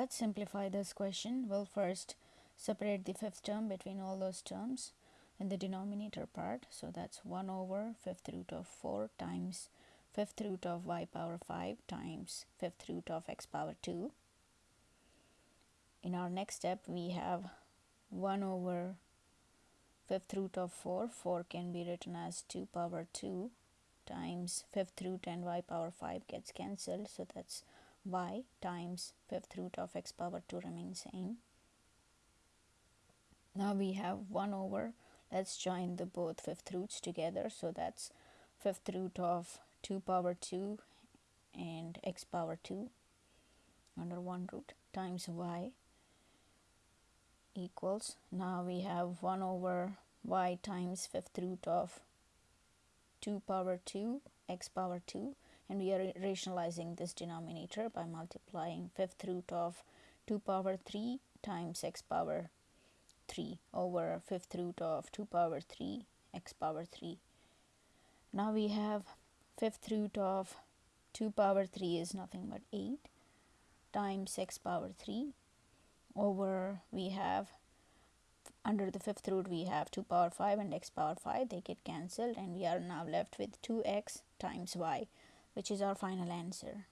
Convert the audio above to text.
Let's simplify this question. We'll first separate the fifth term between all those terms in the denominator part. So that's 1 over fifth root of 4 times fifth root of y power 5 times fifth root of x power 2. In our next step, we have 1 over fifth root of 4. 4 can be written as 2 power 2 times fifth root and y power 5 gets cancelled. So that's y times fifth root of x power 2 remains same. Now we have 1 over, let's join the both fifth roots together. So that's fifth root of 2 power 2 and x power 2 under 1 root times y equals, now we have 1 over y times fifth root of 2 power 2 x power 2 and we are rationalizing this denominator by multiplying fifth root of 2 power 3 times x power 3 over fifth root of 2 power 3 x power 3. Now we have fifth root of 2 power 3 is nothing but 8 times x power 3 over we have under the fifth root we have 2 power 5 and x power 5 they get cancelled and we are now left with 2x times y which is our final answer.